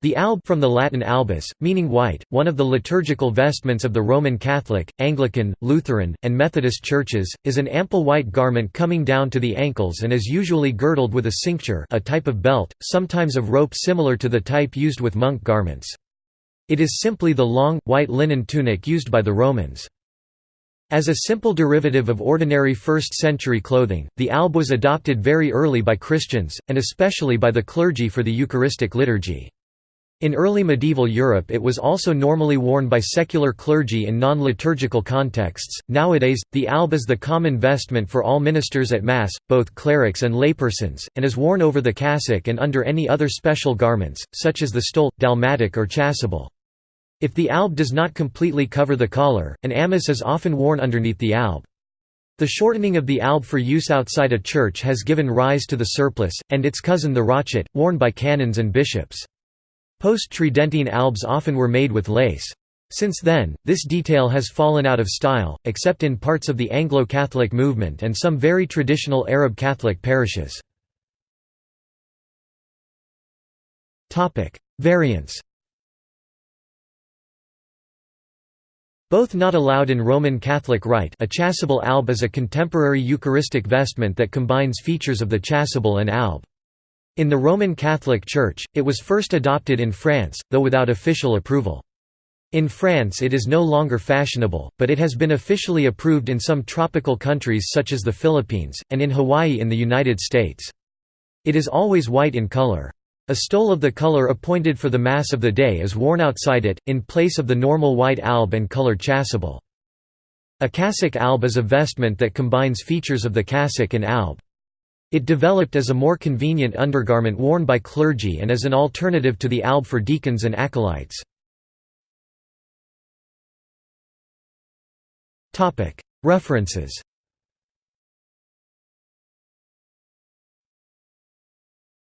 The alb from the Latin albus, meaning white, one of the liturgical vestments of the Roman Catholic, Anglican, Lutheran, and Methodist churches, is an ample white garment coming down to the ankles and is usually girdled with a cincture a type of belt, sometimes of rope similar to the type used with monk garments. It is simply the long, white linen tunic used by the Romans. As a simple derivative of ordinary first-century clothing, the alb was adopted very early by Christians, and especially by the clergy for the Eucharistic liturgy. In early medieval Europe it was also normally worn by secular clergy in non-liturgical contexts. Nowadays, the alb is the common vestment for all ministers at Mass, both clerics and laypersons, and is worn over the cassock and under any other special garments, such as the stole, dalmatic or chasuble. If the alb does not completely cover the collar, an amice is often worn underneath the alb. The shortening of the alb for use outside a church has given rise to the surplice, and its cousin the rochet, worn by canons and bishops. Post-Tridentine albs often were made with lace. Since then, this detail has fallen out of style, except in parts of the Anglo-Catholic movement and some very traditional Arab Catholic parishes. Variants Both not allowed in Roman Catholic rite a chasuble alb is a contemporary Eucharistic vestment that combines features of the chasuble and alb. In the Roman Catholic Church, it was first adopted in France, though without official approval. In France it is no longer fashionable, but it has been officially approved in some tropical countries such as the Philippines, and in Hawaii in the United States. It is always white in color. A stole of the color appointed for the Mass of the day is worn outside it, in place of the normal white alb and colored chasuble. A cassock alb is a vestment that combines features of the cassock and alb. It developed as a more convenient undergarment worn by clergy and as an alternative to the alb for deacons and acolytes. References